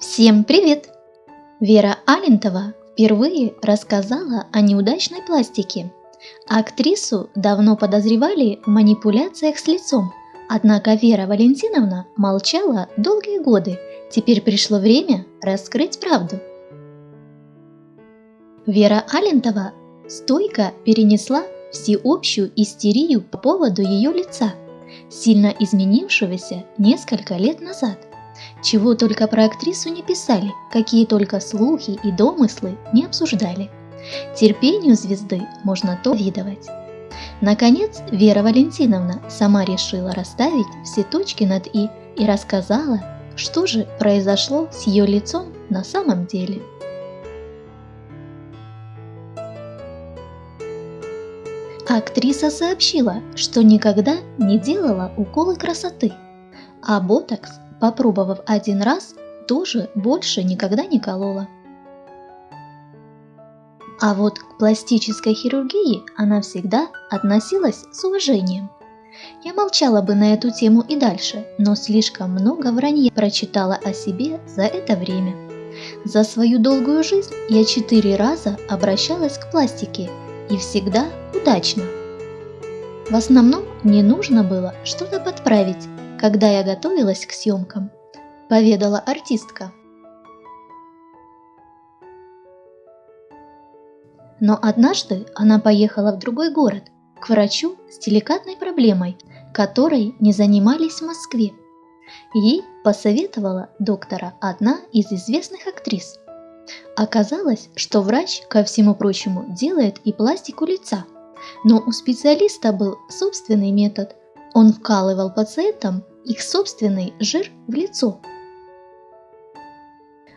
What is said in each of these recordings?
Всем привет! Вера Алентова впервые рассказала о неудачной пластике. Актрису давно подозревали в манипуляциях с лицом, однако Вера Валентиновна молчала долгие годы. Теперь пришло время раскрыть правду. Вера Алентова стойко перенесла всеобщую истерию по поводу ее лица, сильно изменившегося несколько лет назад. Чего только про актрису не писали, какие только слухи и домыслы не обсуждали. Терпению звезды можно то видовать. Наконец, Вера Валентиновна сама решила расставить все точки над «и» и рассказала, что же произошло с ее лицом на самом деле. Актриса сообщила, что никогда не делала уколы красоты, а ботокс попробовав один раз, тоже больше никогда не колола. А вот к пластической хирургии она всегда относилась с уважением. Я молчала бы на эту тему и дальше, но слишком много вранья прочитала о себе за это время. За свою долгую жизнь я четыре раза обращалась к пластике и всегда удачно. В основном мне нужно было что-то подправить, когда я готовилась к съемкам, поведала артистка. Но однажды она поехала в другой город, к врачу с деликатной проблемой, которой не занимались в Москве. Ей посоветовала доктора одна из известных актрис. Оказалось, что врач, ко всему прочему, делает и пластику лица. Но у специалиста был собственный метод. Он вкалывал пациентам их собственный жир в лицо.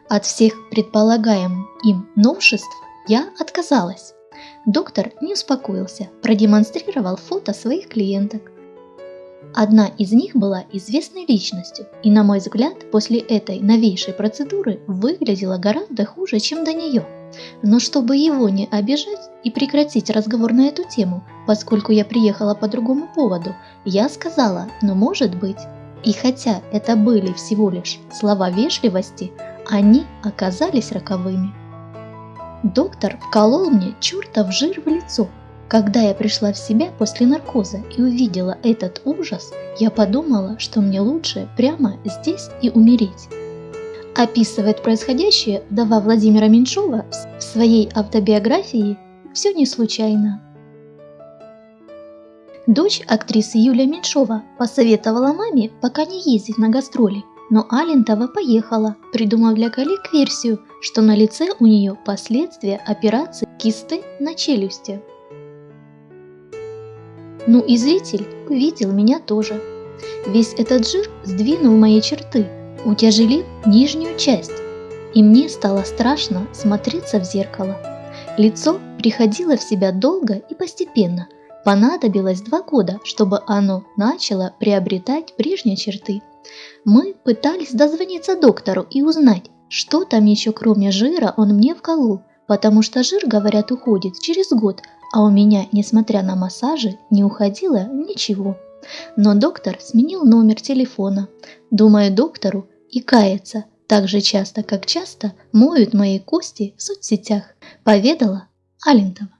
От всех предполагаемых им новшеств я отказалась. Доктор не успокоился, продемонстрировал фото своих клиенток. Одна из них была известной личностью, и на мой взгляд, после этой новейшей процедуры выглядела гораздо хуже, чем до нее. Но чтобы его не обижать и прекратить разговор на эту тему, поскольку я приехала по другому поводу, я сказала, ну может быть, и хотя это были всего лишь слова вежливости, они оказались роковыми. Доктор вколол мне чертов жир в лицо. Когда я пришла в себя после наркоза и увидела этот ужас, я подумала, что мне лучше прямо здесь и умереть. Описывает происходящее вдова Владимира Меньшова в своей автобиографии «Все не случайно». Дочь актрисы Юлия Меньшова посоветовала маме пока не ездить на гастроли, но Алентова поехала, придумав для коллег версию, что на лице у нее последствия операции кисты на челюсти. Ну и зритель увидел меня тоже. Весь этот жир сдвинул мои черты, утяжелив нижнюю часть, и мне стало страшно смотреться в зеркало. Лицо приходило в себя долго и постепенно – Понадобилось два года, чтобы оно начало приобретать прежние черты. Мы пытались дозвониться доктору и узнать, что там еще кроме жира он мне вколол, потому что жир, говорят, уходит через год, а у меня, несмотря на массажи, не уходило ничего. Но доктор сменил номер телефона. Думаю, доктору и кается так же часто, как часто моют мои кости в соцсетях, поведала Алентова.